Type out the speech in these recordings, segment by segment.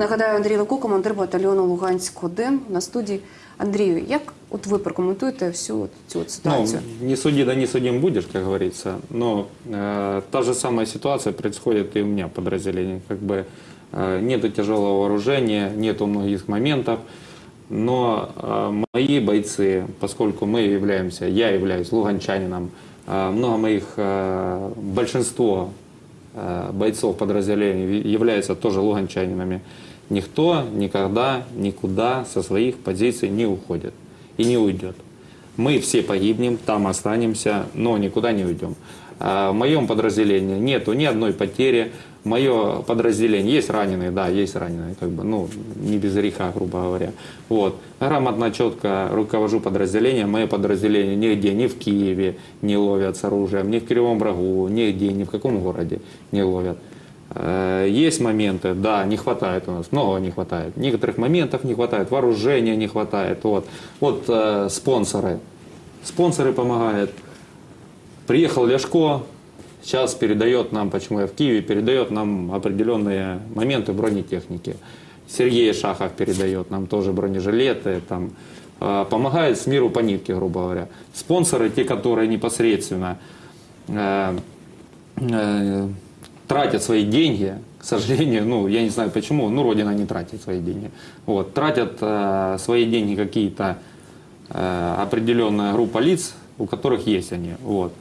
Нагадаю, Андрій Левко, командир батальйону Луганськ-1 на студії. Андрію, як от ви прокоментуєте всю от цю от Ну, ситуацію? не суди, да не судим будешь, как говорится. Но э, та же самая ситуация происходит и у меня в подразделении. Как бы э, нету тяжелого вооружения, нету многих моментов. Но э, мои бойцы, поскольку мы являемся, я являюсь луганчанином, э, много моих, э, большинство э, бойцов подразделений являются тоже луганчанинами. Никто никогда никуда со своих позиций не уходит и не уйдет. Мы все погибнем, там останемся, но никуда не уйдем. А В моем подразделении нету ни одной потери. Мое подразделение есть раненые, да, есть раненые, как бы, ну, не без греха, грубо говоря. Вот. Грамотно, четко руковожу подразделением. Мое подразделение нигде, ни в Киеве не ловят с оружием, ни в Кривом Рогу, нигде, ни в каком городе не ловят. Э, Есть моменты, да, не хватает у нас, многого не хватает. Некоторых моментов не хватает, вооружения не хватает. Вот, вот э, спонсоры. Спонсоры помогают. Приехал Ляшко, сейчас передает нам, почему я в Киеве, передает нам определенные моменты бронетехники. Сергей Шахов передает нам тоже бронежилеты, там, э, помогает с миру по нитке, грубо говоря. Спонсоры, те, которые непосредственно э, э, тратят свои деньги, к сожалению, ну, я не знаю почему, ну, Родина не тратит свои деньги. Вот, тратят э, свои деньги какие-то э, определенная группа лиц, у которых есть они. Вот.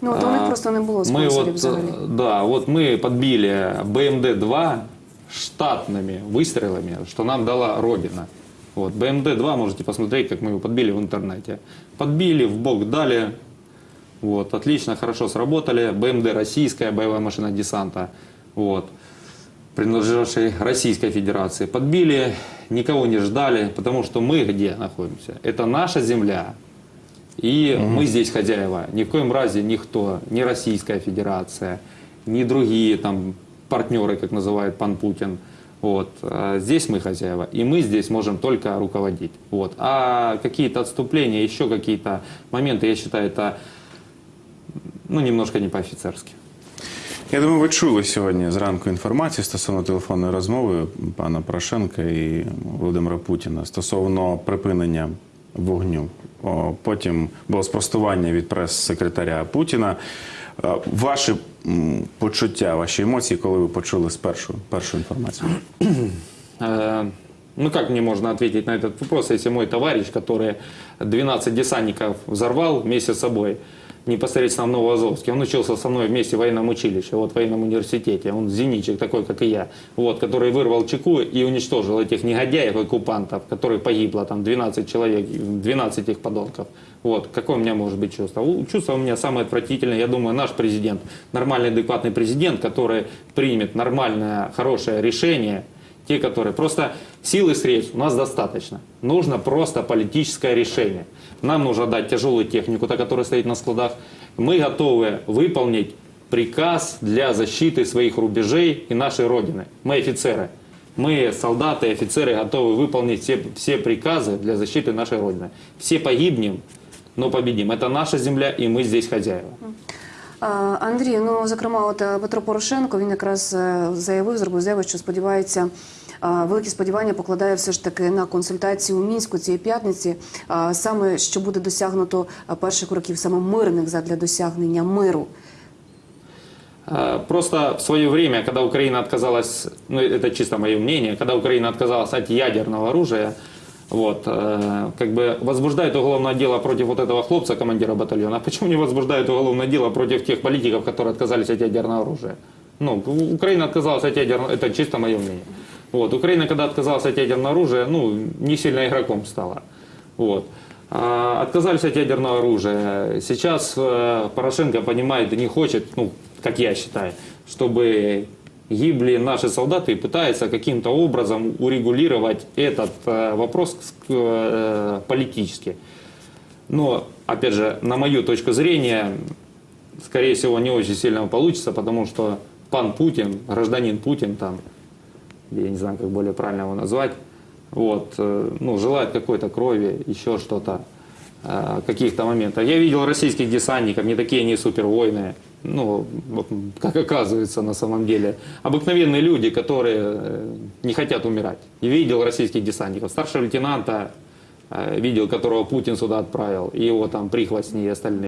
Ну от у них А, просто не було Мы спонсорів вот, взагалі. э, да, вот мы подбили БМД-2 штатными выстрелами, что нам дала Родина. Вот, БМД-2, можете посмотреть, как мы его подбили в интернете. Подбили, в бок дали, вот, отлично, хорошо сработали. БМД российская, боевая машина десанта, вот, принадлежавшей Российской Федерации. Подбили, никого не ждали, потому что мы где находимся? Это наша земля, и мы здесь хозяева. Ни в коем разе никто, ни Российская Федерация, ни другие там партнеры, как называет пан Путин. Вот. А Здесь мы хозяева, и мы здесь можем только руководить. Вот. А какие-то отступления, еще какие-то моменты, я считаю, это ну, немножко не по-офицерски. Я думаю, ви чули сьогодні зранку інформацію стосовно телефонної розмови пана Порошенка і Володимира Путіна стосовно припинення вогню. О, Потім було спростування від прес-секретаря Путіна. Е, Ваші м, почуття, ваші емоції, коли ви почули спершу першу інформацію? Э, Ну как мне можно ответить на этот вопрос, если мой товарищ, который 12 десантников взорвал вместе с собой, непосредственно в Новоазовске, он учился со мной вместе в военном училище, вот в военном университете, он зенитчик такой, как и я, вот, который вырвал чеку и уничтожил этих негодяев, оккупантов, которых погибло там 12 человек, 12 их подонков. Вот, какое у меня может быть чувство? Чувство у меня самое отвратительное, я думаю, наш президент, нормальный, адекватный президент, который примет нормальное, хорошее решение, те, которые... Просто сил и средств у нас достаточно. Нужно просто политическое решение. Нам нужно дать тяжелую технику, та, которая стоит на складах. Мы готовы выполнить приказ для защиты своих рубежей и нашей Родины. Мы офицеры. Мы, солдаты и офицеры, готовы выполнить все, все приказы для защиты нашей Родины. Все погибнем, но победим. Это наша земля, и мы здесь хозяева. Андрій, ну зокрема, от е, Петро Порошенко він якраз е, заявив, зробив заяву, що сподівається, великі сподівання покладає все ж таки на консультації у мінську цієї п'ятниці, саме що буде досягнуто перших років саме мирних задля досягнення миру. Просто в свое время, когда Украина отказалась, ну это чисто мое мнение, когда Украина отказалась от ядерного оружия, вот, э, как бы возбуждает уголовное дело против вот этого хлопца, командира батальона. А почему не возбуждает уголовное дело против тех политиков, которые отказались от ядерного оружия? Ну, Украина отказалась от ядерного, это чисто мое мнение. Вот, Украина, когда отказалась от ядерного оружия, ну, не сильно игроком стала. Вот. А, Отказались от ядерного оружия. Сейчас э, Порошенко понимает и не хочет, ну, как я считаю, чтобы гибли наши солдаты и пытается каким-то образом урегулировать этот э, вопрос э, политически. Но, опять же, на мою точку зрения, скорее всего, не очень сильно получится, потому что пан Путин, гражданин Путин там, я не знаю, как более правильно его назвать, вот, э, ну, желает какой-то крови, еще что-то, каких-то моментов. Я видел российских десантников, не такие они супервойны, ну, как оказывается на самом деле, обыкновенные люди, которые э, не хотят умирать. И видел российских десантников, старшего лейтенанта, э, видел, которого Путин сюда отправил, и его там прихвостни и остальные.